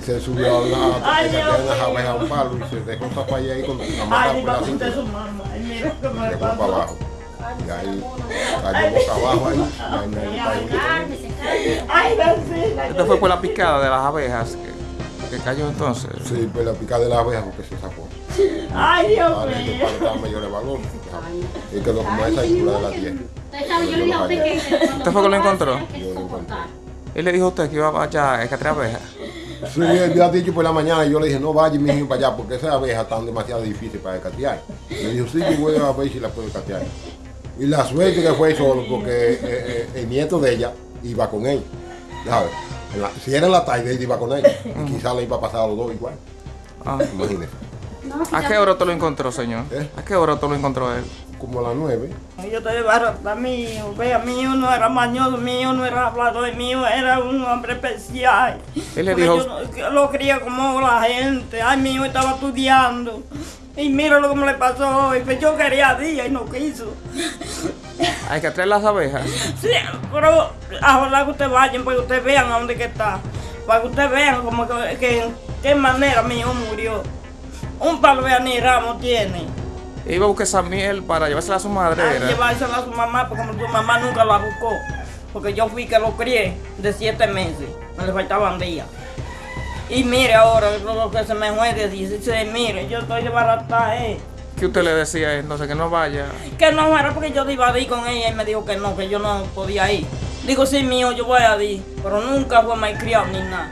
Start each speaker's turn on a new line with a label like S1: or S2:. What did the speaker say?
S1: se subió a una, a
S2: Dios
S1: unas
S2: mío.
S1: abejas a un palo y se dejó falla ahí con la mata por
S2: para
S1: la
S2: lo que me
S1: Llegó para abajo. Y ahí cayó boca abajo ahí.
S2: Ay.
S3: Esto fue por la picada de las abejas que, que cayó entonces.
S1: Sí, pues la picada de la abeja porque se sacó.
S2: Ay, Dios mío.
S1: estaba mayor de valor. Y quedó como esa altura de la tierra.
S4: Usted yo a que
S3: ¿Usted fue que lo encontró?
S4: hay que soportar.
S3: Él le dijo a usted que iba allá a cazar abejas.
S1: Sí, él había dicho por la mañana y yo le dije, no vaya mi hijo para allá porque esas abejas están demasiado difíciles para catear. Me dijo, sí, yo voy a ver si las puedo catear. Y la suerte que fue solo porque eh, eh, el nieto de ella iba con él. La- si era en la tarde, él iba con ella. Y quizás le iba a pasar a los dos igual.
S3: Ah.
S1: Imagínese.
S4: No,
S3: ¿A qué hora te lo encontró, señor?
S1: ¿Eh?
S3: ¿A qué hora te lo encontró él?
S1: Como a las nueve.
S2: Yo te barata mío, vea, mío no era mañoso, mío no era hablador, mío era un hombre especial.
S3: Él le
S2: Porque
S3: dijo-
S2: Yo no- yo lo quería como la gente, ay, mío estaba estudiando. Y mira lo que me le pasó hoy, pues yo quería día y no quiso.
S3: Hay que traer las abejas.
S2: Sí, pero ojalá que ustedes vayan, para que ustedes vean a dónde que está. Para que ustedes vean como que, que en qué manera mi hijo murió. Un palo de ramo tiene.
S3: Iba a buscar esa miel para llevársela a su madre.
S2: a
S3: era.
S2: llevársela a su mamá porque su mamá nunca la buscó. Porque yo fui que lo crié de siete meses. Me le faltaban días. Y mire ahora lo que se me de 16, mire, yo estoy de barata, eh.
S3: ¿Qué usted le decía entonces? Que no vaya.
S2: Que no era porque yo iba a ir con ella y me dijo que no, que yo no podía ir. Digo, sí, mío, yo voy a ir. Pero nunca fue malcriado ni nada.